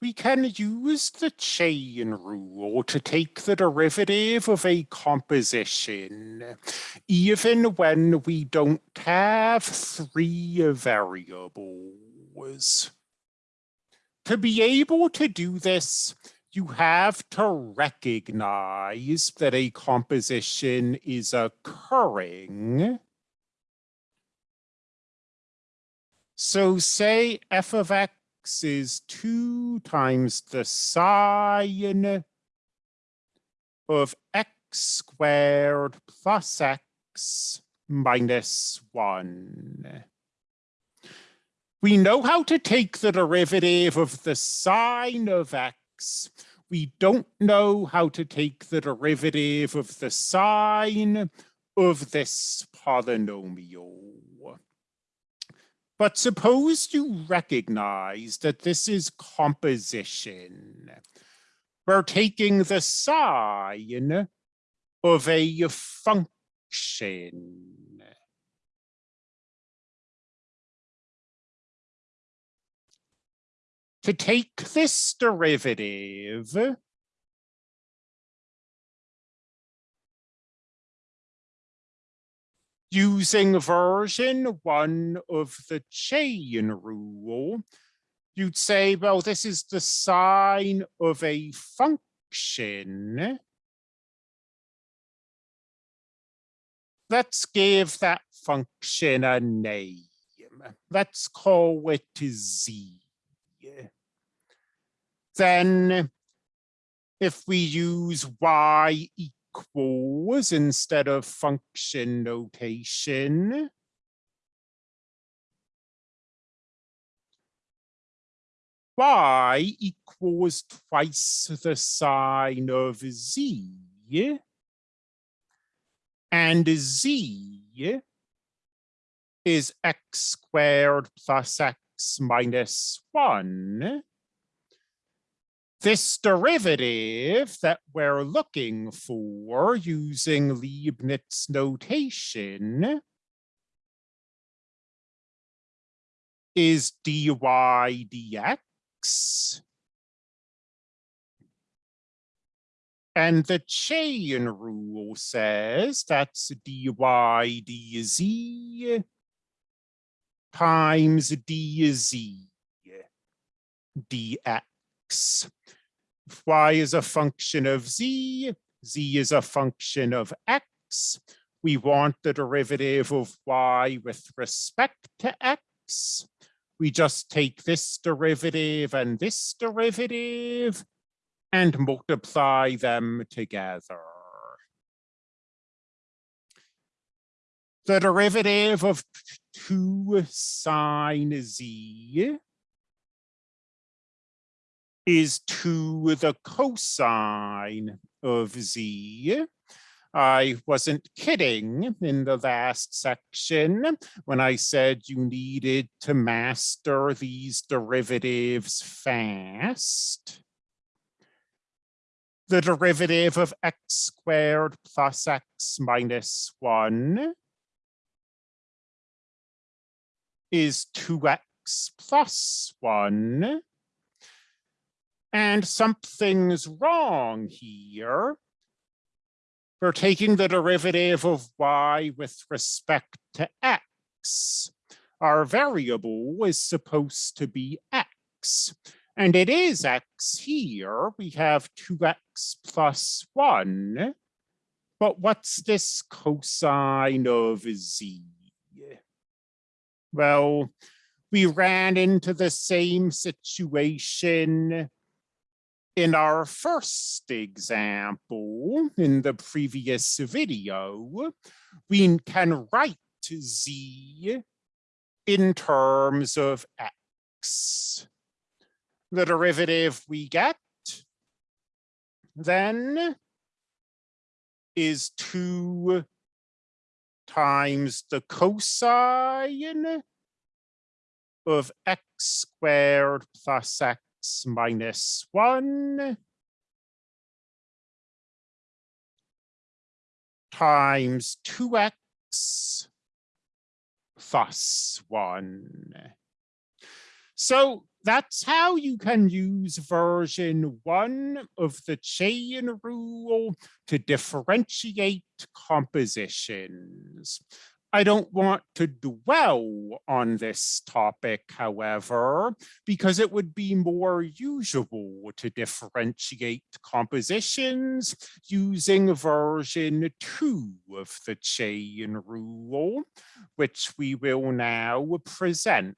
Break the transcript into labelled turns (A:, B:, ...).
A: we can use the chain rule to take the derivative of a composition, even when we don't have three variables. To be able to do this, you have to recognize that a composition is occurring. So say f of x is 2 times the sine of x squared plus x minus 1. We know how to take the derivative of the sine of x. We don't know how to take the derivative of the sine of this polynomial. But suppose you recognize that this is composition. We're taking the sine of a function. To take this derivative, using version one of the chain rule, you'd say, well, this is the sine of a function. Let's give that function a name. Let's call it z. Then if we use y equals instead of function notation. y equals twice the sine of z. And z is x squared plus x minus 1 this derivative that we're looking for using Leibniz notation is dy dx. And the chain rule says that's dy dz times dz dx y is a function of z, z is a function of x. We want the derivative of y with respect to x. We just take this derivative and this derivative and multiply them together. The derivative of 2 sine z is 2 the cosine of z. I wasn't kidding in the last section when I said you needed to master these derivatives fast. The derivative of x squared plus x minus 1 is 2x plus 1 and something's wrong here. We're taking the derivative of y with respect to x. Our variable is supposed to be x. And it is x here. We have 2x plus 1. But what's this cosine of z? Well, we ran into the same situation in our first example, in the previous video, we can write z in terms of x. The derivative we get then is 2 times the cosine of x squared plus x minus 1 times 2x plus 1. So that's how you can use version one of the chain rule to differentiate compositions. I don't want to dwell on this topic, however, because it would be more usual to differentiate compositions using version two of the chain rule, which we will now present.